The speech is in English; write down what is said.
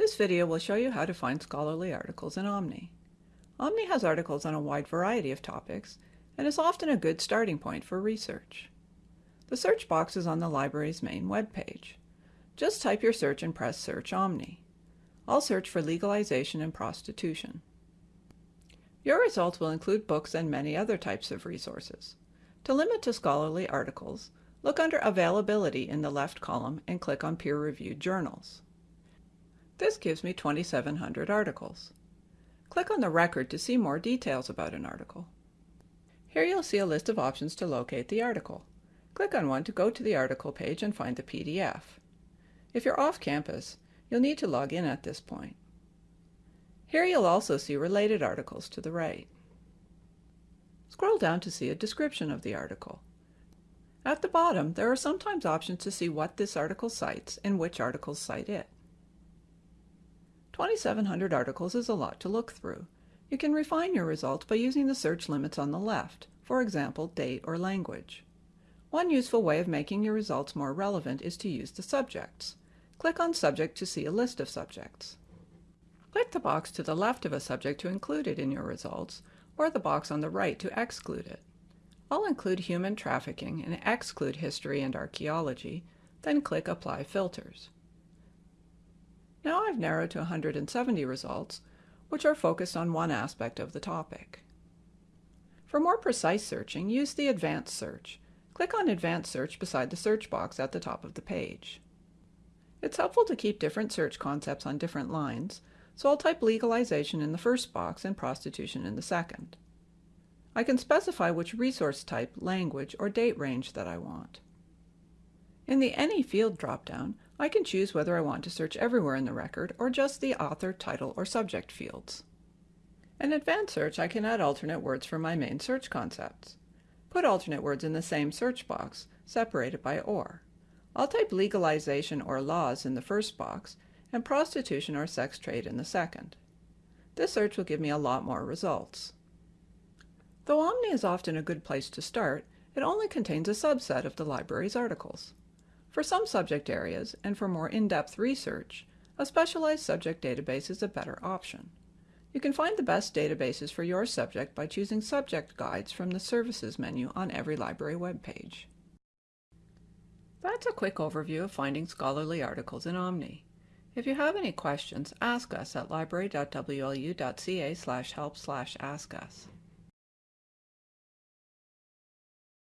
This video will show you how to find scholarly articles in Omni. Omni has articles on a wide variety of topics and is often a good starting point for research. The search box is on the library's main web page. Just type your search and press Search Omni. I'll search for legalization and prostitution. Your results will include books and many other types of resources. To limit to scholarly articles, look under Availability in the left column and click on Peer-Reviewed Journals. This gives me 2,700 articles. Click on the record to see more details about an article. Here you'll see a list of options to locate the article. Click on one to go to the article page and find the PDF. If you're off campus, you'll need to log in at this point. Here you'll also see related articles to the right. Scroll down to see a description of the article. At the bottom, there are sometimes options to see what this article cites and which articles cite it. 2,700 articles is a lot to look through. You can refine your results by using the search limits on the left, for example, date or language. One useful way of making your results more relevant is to use the subjects. Click on Subject to see a list of subjects. Click the box to the left of a subject to include it in your results, or the box on the right to exclude it. I'll include human trafficking and exclude history and archaeology, then click Apply Filters. Now I've narrowed to 170 results, which are focused on one aspect of the topic. For more precise searching, use the Advanced Search. Click on Advanced Search beside the search box at the top of the page. It's helpful to keep different search concepts on different lines, so I'll type legalization in the first box and prostitution in the second. I can specify which resource type, language, or date range that I want. In the Any Field dropdown, I can choose whether I want to search everywhere in the record or just the author, title, or subject fields. In Advanced Search, I can add alternate words for my main search concepts. Put alternate words in the same search box, separated by OR. I'll type legalization or laws in the first box and prostitution or sex trade in the second. This search will give me a lot more results. Though Omni is often a good place to start, it only contains a subset of the library's articles. For some subject areas, and for more in-depth research, a specialized subject database is a better option. You can find the best databases for your subject by choosing subject guides from the Services menu on every library webpage. That's a quick overview of finding scholarly articles in Omni. If you have any questions, ask us at library.wlu.ca help ask us.